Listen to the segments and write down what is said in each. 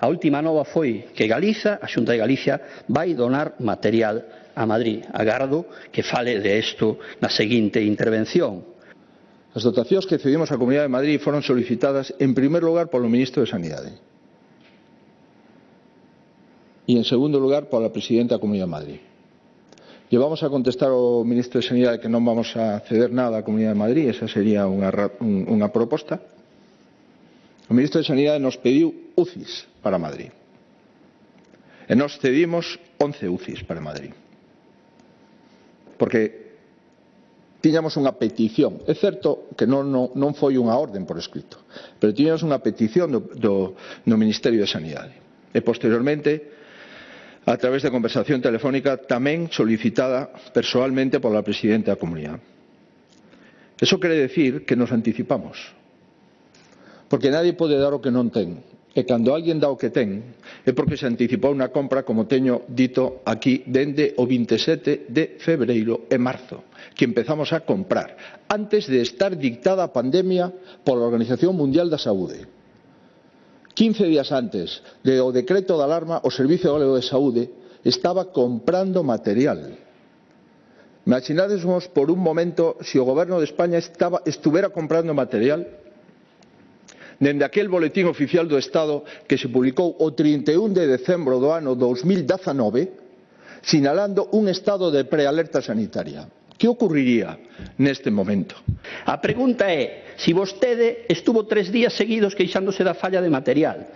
A última nova foi que Galiza, a Xunta de Galicia, vai donar material a Madrid. Agardo que fale de isto na seguinte intervención. As dotacións que cedimos á Comunidade de Madrid foron solicitadas en primer lugar polo Ministro de Sanidade e en segundo lugar pola Presidenta da Comunidade de Madrid. E vamos a contestar ao Ministro de Sanidade que non vamos a ceder nada á Comunidade de Madrid, esa sería unha, unha proposta, O ministro de Sanidade nos pediu UCIs para Madrid. Eh, e nós cedimos 11 UCIs para Madrid. Porque tiñamos unha petición. É certo que non, non, non foi unha orden por escrito, pero tiñamos unha petición do, do, do Ministerio de Sanidade. E posteriormente, a través de conversación telefónica tamén solicitada personalmente pola Presidenta da Comunidade. Eso quere decir que nos anticipamos Porque nadie pode dar o que non ten. E cando alguén dá o que ten, é porque se anticipou unha compra, como teño dito aquí, dende o 27 de febreiro e marzo, que empezamos a comprar, antes de estar dictada a pandemia pola Organización Mundial da Saúde. 15 días antes do decreto de alarma, o Servicio Galego de Saúde estaba comprando material. Imaginadesmos por un momento se o Goberno de España estaba, estuvera comprando material Dende aquel Boletín Oficial do Estado que se publicou o 31 de decembro do ano 2019 sinalando un estado de prealerta sanitaria. Que ocurriría neste momento? A pregunta é se si vostede estuvo tres días seguidos queixándose da falla de material.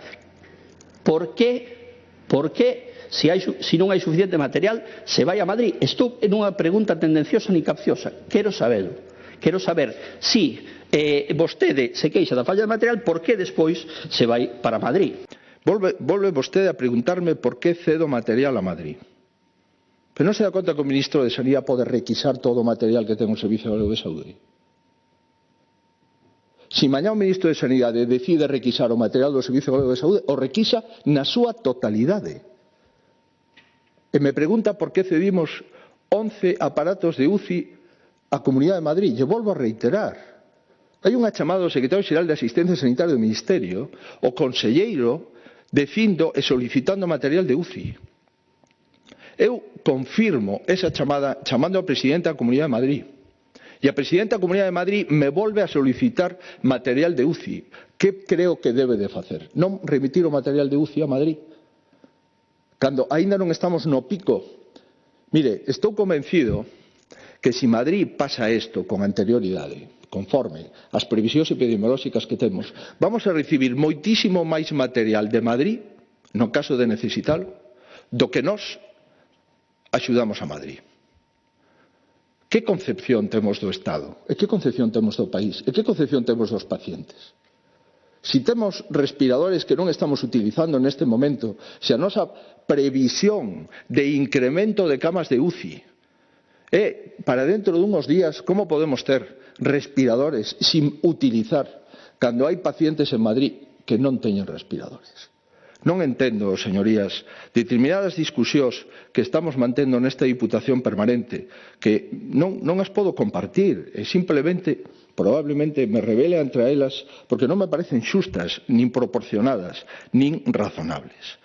Por que, por que se, hai, se non hai suficiente material, se vai a Madrid? Estou unha pregunta tendenciosa ni capciosa. Quero sabelo. Quero saber si eh, vostede se queixa da falla de material, por que despois se vai para Madrid? Volve, volve vostede a preguntarme por que cedo material a Madrid. Pero non se dá conta que o ministro de Sanidade pode requisar todo o material que ten o Servicio Galego de Saúde. Se mañá o ministro de Sanidade decide requisar o material do Servicio Galego de Saúde, o requisa na súa totalidade. E me pregunta por que cedimos 11 aparatos de UCI a Comunidade de Madrid. E volvo a reiterar, Hai unha chamada do secretario xeral de Asistencia Sanitaria do Ministerio, o conselleiro, defindo e solicitando material de UCI. Eu confirmo esa chamada chamando ao presidente da Comunidade de Madrid. E a presidenta da Comunidade de Madrid me volve a solicitar material de UCI. Que creo que debe de facer? Non remitir o material de UCI a Madrid? Cando aínda non estamos no pico. Mire, estou convencido que si Madrid pasa isto con anterioridade, conforme ás previsións epidemiolóxicas que temos, vamos a recibir moitísimo máis material de Madrid, no caso de necesitalo, do que nós axudamos a Madrid. Que concepción temos do Estado? E que concepción temos do país? E que concepción temos dos pacientes? Si temos respiradores que non estamos utilizando neste momento, se a nosa previsión de incremento de camas de UCI E para dentro dunhos días, como podemos ter respiradores sin utilizar cando hai pacientes en Madrid que non teñen respiradores? Non entendo, señorías, determinadas discusións que estamos mantendo nesta Diputación Permanente, que non, non as podo compartir, e simplemente, probablemente, me revele entre elas, porque non me parecen xustas, nin proporcionadas, nin razonables.